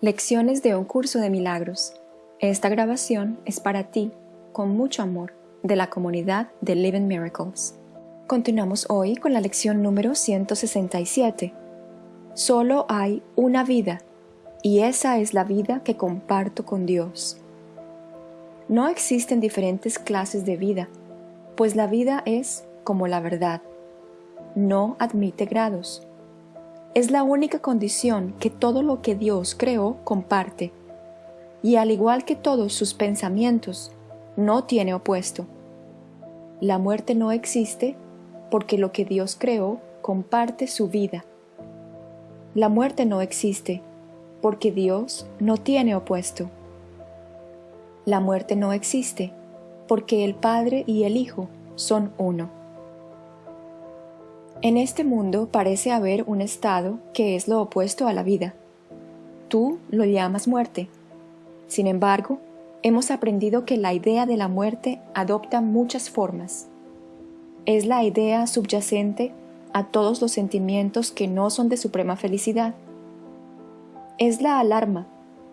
Lecciones de un curso de milagros. Esta grabación es para ti, con mucho amor, de la comunidad de Living Miracles. Continuamos hoy con la lección número 167. Solo hay una vida, y esa es la vida que comparto con Dios. No existen diferentes clases de vida, pues la vida es como la verdad. No admite grados es la única condición que todo lo que Dios creó comparte, y al igual que todos sus pensamientos, no tiene opuesto. La muerte no existe porque lo que Dios creó comparte su vida. La muerte no existe porque Dios no tiene opuesto. La muerte no existe porque el Padre y el Hijo son uno. En este mundo parece haber un estado que es lo opuesto a la vida. Tú lo llamas muerte. Sin embargo, hemos aprendido que la idea de la muerte adopta muchas formas. Es la idea subyacente a todos los sentimientos que no son de suprema felicidad. Es la alarma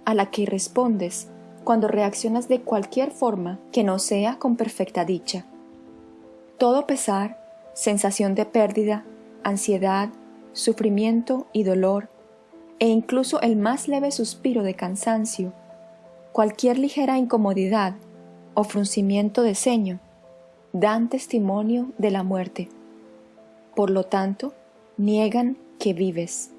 a la que respondes cuando reaccionas de cualquier forma que no sea con perfecta dicha. Todo pesar sensación de pérdida, ansiedad, sufrimiento y dolor, e incluso el más leve suspiro de cansancio, cualquier ligera incomodidad o fruncimiento de ceño, dan testimonio de la muerte. Por lo tanto, niegan que vives.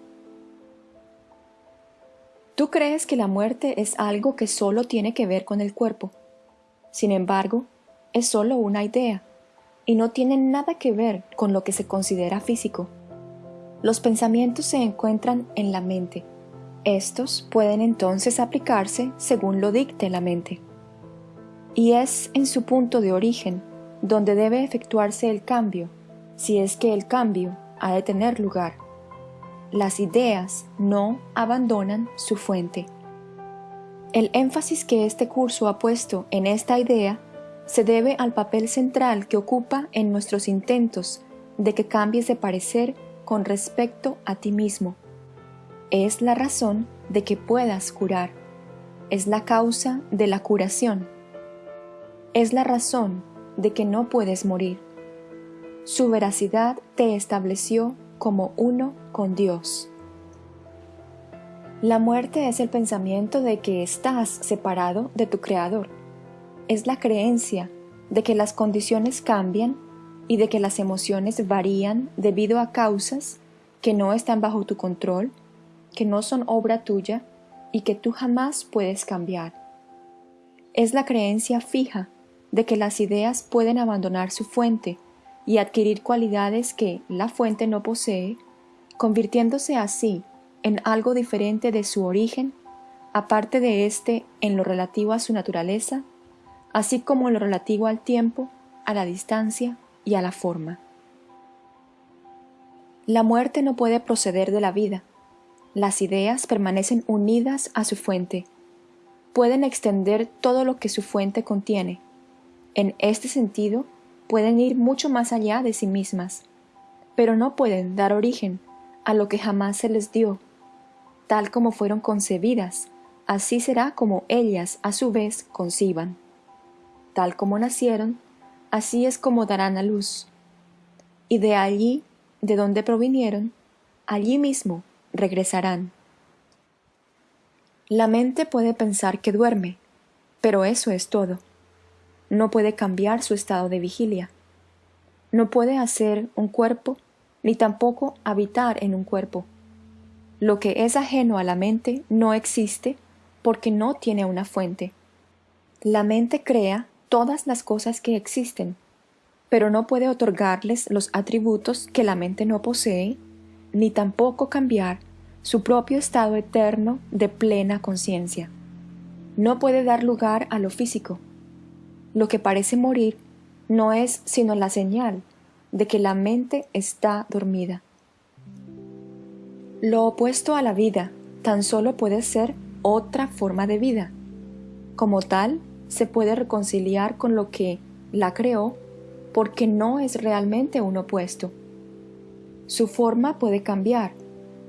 Tú crees que la muerte es algo que solo tiene que ver con el cuerpo. Sin embargo, es solo una idea y no tienen nada que ver con lo que se considera físico. Los pensamientos se encuentran en la mente. Estos pueden entonces aplicarse según lo dicte la mente. Y es en su punto de origen donde debe efectuarse el cambio, si es que el cambio ha de tener lugar. Las ideas no abandonan su fuente. El énfasis que este curso ha puesto en esta idea se debe al papel central que ocupa en nuestros intentos de que cambies de parecer con respecto a ti mismo. Es la razón de que puedas curar. Es la causa de la curación. Es la razón de que no puedes morir. Su veracidad te estableció como uno con Dios. La muerte es el pensamiento de que estás separado de tu Creador es la creencia de que las condiciones cambian y de que las emociones varían debido a causas que no están bajo tu control, que no son obra tuya y que tú jamás puedes cambiar. Es la creencia fija de que las ideas pueden abandonar su fuente y adquirir cualidades que la fuente no posee, convirtiéndose así en algo diferente de su origen, aparte de éste en lo relativo a su naturaleza así como lo relativo al tiempo, a la distancia y a la forma. La muerte no puede proceder de la vida. Las ideas permanecen unidas a su fuente. Pueden extender todo lo que su fuente contiene. En este sentido, pueden ir mucho más allá de sí mismas, pero no pueden dar origen a lo que jamás se les dio. Tal como fueron concebidas, así será como ellas a su vez conciban tal como nacieron, así es como darán a luz. Y de allí, de donde provinieron, allí mismo regresarán. La mente puede pensar que duerme, pero eso es todo. No puede cambiar su estado de vigilia. No puede hacer un cuerpo, ni tampoco habitar en un cuerpo. Lo que es ajeno a la mente no existe porque no tiene una fuente. La mente crea todas las cosas que existen, pero no puede otorgarles los atributos que la mente no posee, ni tampoco cambiar su propio estado eterno de plena conciencia. No puede dar lugar a lo físico. Lo que parece morir no es sino la señal de que la mente está dormida. Lo opuesto a la vida tan solo puede ser otra forma de vida. Como tal, se puede reconciliar con lo que la creó porque no es realmente un opuesto. Su forma puede cambiar,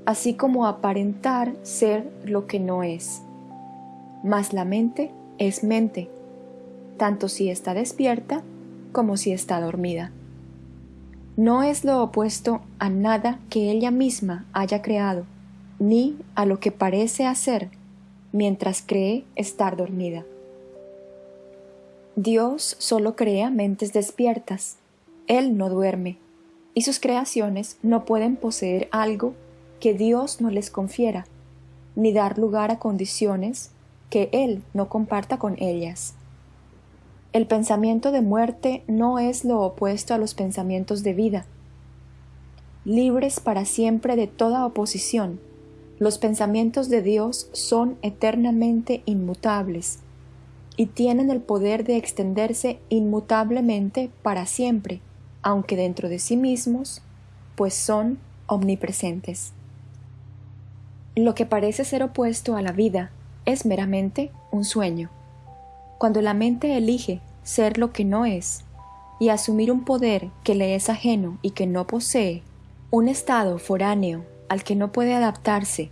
así como aparentar ser lo que no es. Mas la mente es mente, tanto si está despierta como si está dormida. No es lo opuesto a nada que ella misma haya creado, ni a lo que parece hacer mientras cree estar dormida. Dios solo crea mentes despiertas. Él no duerme, y sus creaciones no pueden poseer algo que Dios no les confiera, ni dar lugar a condiciones que Él no comparta con ellas. El pensamiento de muerte no es lo opuesto a los pensamientos de vida. Libres para siempre de toda oposición, los pensamientos de Dios son eternamente inmutables y tienen el poder de extenderse inmutablemente para siempre, aunque dentro de sí mismos, pues son omnipresentes. Lo que parece ser opuesto a la vida es meramente un sueño. Cuando la mente elige ser lo que no es y asumir un poder que le es ajeno y que no posee, un estado foráneo al que no puede adaptarse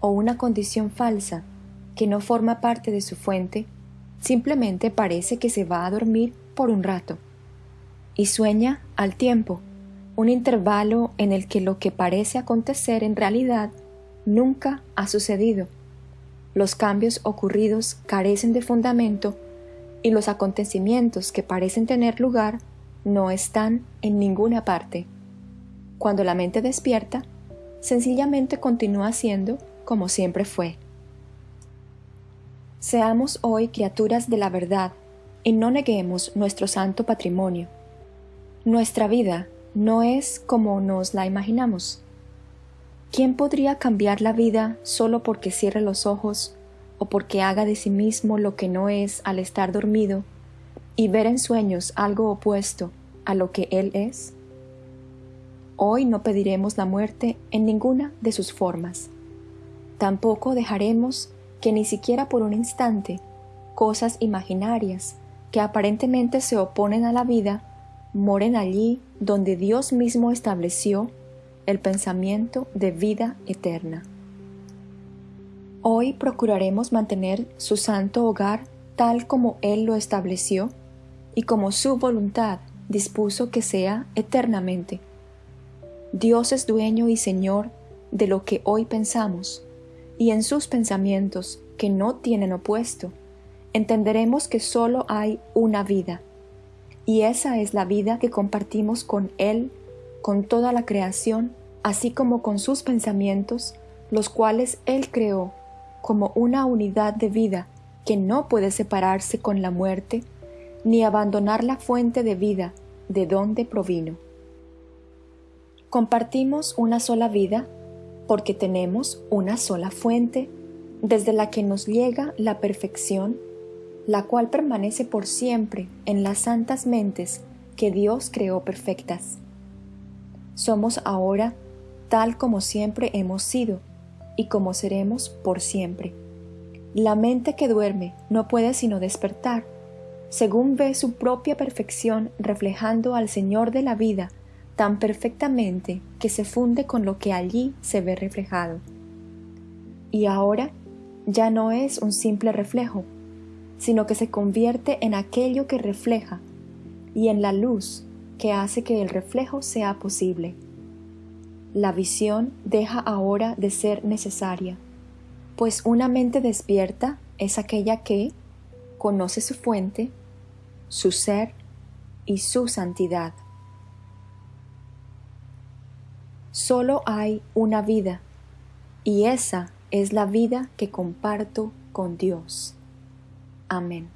o una condición falsa que no forma parte de su fuente, simplemente parece que se va a dormir por un rato y sueña al tiempo, un intervalo en el que lo que parece acontecer en realidad nunca ha sucedido los cambios ocurridos carecen de fundamento y los acontecimientos que parecen tener lugar no están en ninguna parte. Cuando la mente despierta, sencillamente continúa siendo como siempre fue. Seamos hoy criaturas de la verdad y no neguemos nuestro santo patrimonio. Nuestra vida no es como nos la imaginamos. ¿Quién podría cambiar la vida solo porque cierre los ojos o porque haga de sí mismo lo que no es al estar dormido y ver en sueños algo opuesto a lo que Él es? Hoy no pediremos la muerte en ninguna de sus formas. Tampoco dejaremos que ni siquiera por un instante cosas imaginarias que aparentemente se oponen a la vida moren allí donde Dios mismo estableció el pensamiento de vida eterna. Hoy procuraremos mantener su santo hogar tal como Él lo estableció y como su voluntad dispuso que sea eternamente. Dios es dueño y Señor de lo que hoy pensamos, y en sus pensamientos, que no tienen opuesto, entenderemos que sólo hay una vida, y esa es la vida que compartimos con Él con toda la creación, así como con sus pensamientos, los cuales Él creó como una unidad de vida que no puede separarse con la muerte, ni abandonar la fuente de vida de donde provino. Compartimos una sola vida porque tenemos una sola fuente desde la que nos llega la perfección, la cual permanece por siempre en las santas mentes que Dios creó perfectas. Somos ahora tal como siempre hemos sido y como seremos por siempre. La mente que duerme no puede sino despertar, según ve su propia perfección reflejando al Señor de la vida tan perfectamente que se funde con lo que allí se ve reflejado. Y ahora ya no es un simple reflejo, sino que se convierte en aquello que refleja y en la luz que hace que el reflejo sea posible. La visión deja ahora de ser necesaria, pues una mente despierta es aquella que conoce su fuente, su ser y su santidad. Solo hay una vida, y esa es la vida que comparto con Dios. Amén.